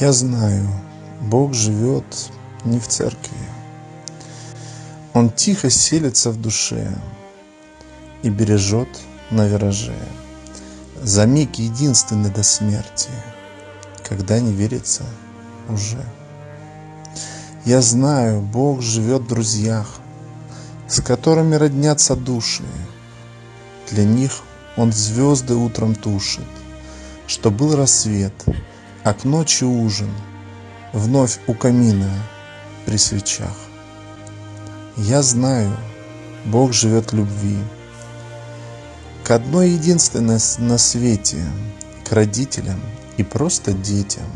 Я знаю, Бог живет не в церкви. Он тихо селится в душе и бережет на вираже. За миг единственный до смерти, когда не верится уже. Я знаю, Бог живет в друзьях, с которыми роднятся души. Для них Он звезды утром тушит, что был рассвет, а к ночи ужин, вновь у камина при свечах. Я знаю, Бог живет любви, к одной единственной на свете, к родителям и просто детям,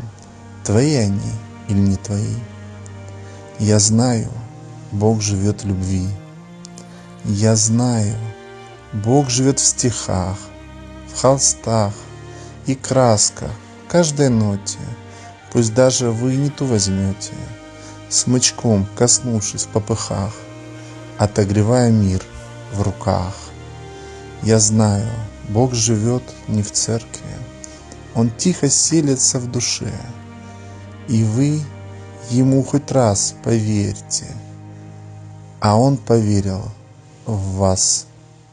твои они или не твои. Я знаю, Бог живет любви. Я знаю, Бог живет в стихах, в холстах и красках, каждой ноте, пусть даже вы не ту возьмете, смычком коснувшись в попыхах, отогревая мир в руках. Я знаю, Бог живет не в церкви, Он тихо селится в душе, и вы Ему хоть раз поверьте, а Он поверил в вас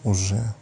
уже.